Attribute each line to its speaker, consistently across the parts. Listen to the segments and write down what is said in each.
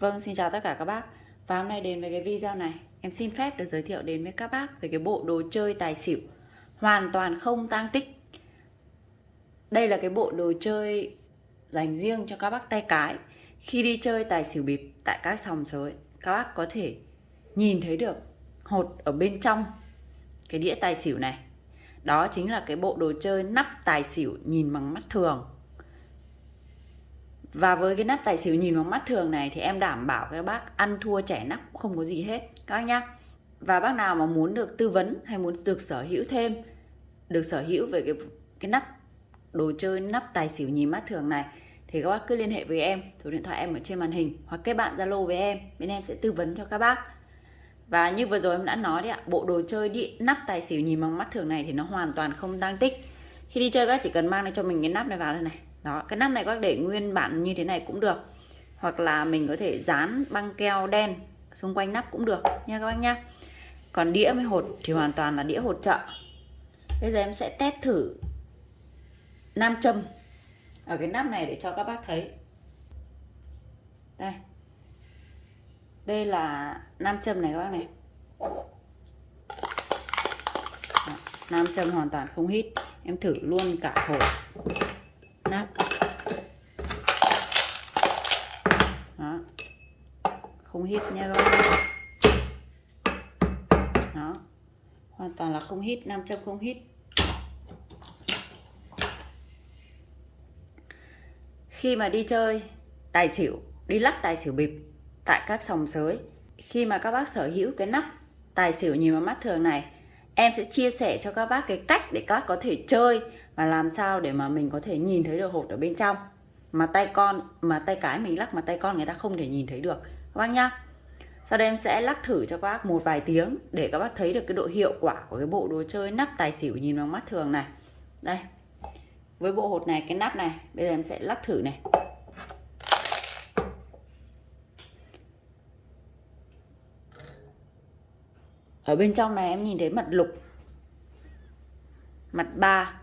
Speaker 1: Vâng, xin chào tất cả các bác. Và hôm nay đến với cái video này. Em xin phép được giới thiệu đến với các bác Về cái bộ đồ chơi tài xỉu. Hoàn toàn không tang tích. Đây là cái bộ đồ chơi Dành riêng cho các bác tay cái. Khi đi chơi tài xỉu bịp Tại các sòng sới Các bác có thể nhìn thấy được Hột ở bên trong Cái đĩa tài xỉu này. Đó chính là cái bộ đồ chơi nắp tài xỉu Nhìn bằng mắt thường và với cái nắp tài xỉu nhìn bằng mắt thường này thì em đảm bảo các bác ăn thua trẻ nắp cũng không có gì hết các bác nhá. Và bác nào mà muốn được tư vấn hay muốn được sở hữu thêm được sở hữu về cái cái nắp đồ chơi nắp tài xỉu nhìn mắt thường này thì các bác cứ liên hệ với em, số điện thoại em ở trên màn hình hoặc kết bạn Zalo với em, bên em sẽ tư vấn cho các bác. Và như vừa rồi em đã nói đấy ạ, bộ đồ chơi đi nắp tài xỉu nhìn bằng mắt thường này thì nó hoàn toàn không tăng tích. Khi đi chơi các chỉ cần mang cho mình cái nắp này vào đây này đó cái nắp này các để nguyên bản như thế này cũng được. Hoặc là mình có thể dán băng keo đen xung quanh nắp cũng được nha các bác nhá. Còn đĩa với hột thì hoàn toàn là đĩa hột chợ. Bây giờ em sẽ test thử nam châm ở cái nắp này để cho các bác thấy. Đây. Đây là nam châm này các bác này. Đó, nam châm hoàn toàn không hít. Em thử luôn cả hột nắp đó không hít nha các bạn. Đó. Hoàn toàn là không hít, nam châm không hít. Khi mà đi chơi, tài xỉu, đi lắc tài xỉu bịp tại các sòng sới. Khi mà các bác sở hữu cái nắp tài xỉu nhìn vào mắt thường này, em sẽ chia sẻ cho các bác cái cách để các bác có thể chơi và làm sao để mà mình có thể nhìn thấy được hột ở bên trong. Mà tay con, mà tay cái mình lắc mà tay con người ta không thể nhìn thấy được các bác nhá. Sau đây em sẽ lắc thử cho các bác một vài tiếng để các bác thấy được cái độ hiệu quả của cái bộ đồ chơi nắp tài xỉu nhìn bằng mắt thường này. Đây. Với bộ hột này, cái nắp này, bây giờ em sẽ lắc thử này. Ở bên trong này em nhìn thấy mặt lục, mặt ba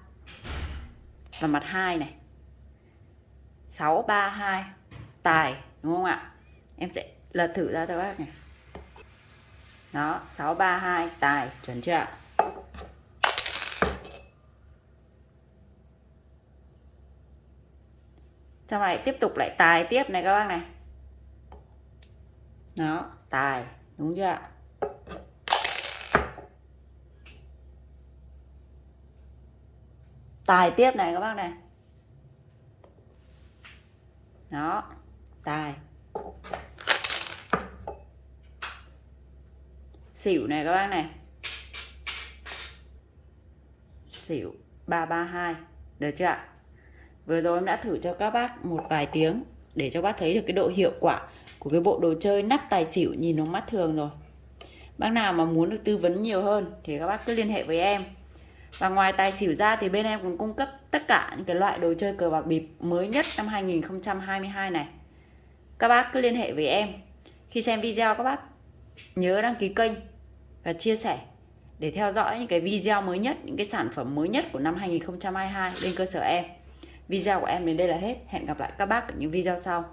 Speaker 1: và mặt 2 này. 632 tài, đúng không ạ? Em sẽ lật thử ra cho các bác này. Đó 632 tài, chuẩn chưa ạ? Trong này tiếp tục lại tài tiếp này các bác này. Đó, tài, đúng chưa ạ? Tài tiếp này các bác này. Đó, tài. Xỉu này các bác này xỉu 332 được chưa ạ vừa rồi em đã thử cho các bác một vài tiếng để cho bác thấy được cái độ hiệu quả của cái bộ đồ chơi nắp tài xỉu nhìn nó mắt thường rồi bác nào mà muốn được tư vấn nhiều hơn thì các bác cứ liên hệ với em và ngoài tài xỉu ra thì bên em còn cung cấp tất cả những cái loại đồ chơi cờ bạc bịp mới nhất năm 2022 này. Các bác cứ liên hệ với em. Khi xem video các bác nhớ đăng ký kênh và chia sẻ để theo dõi những cái video mới nhất, những cái sản phẩm mới nhất của năm 2022 bên cơ sở em. Video của em đến đây là hết. Hẹn gặp lại các bác ở những video sau.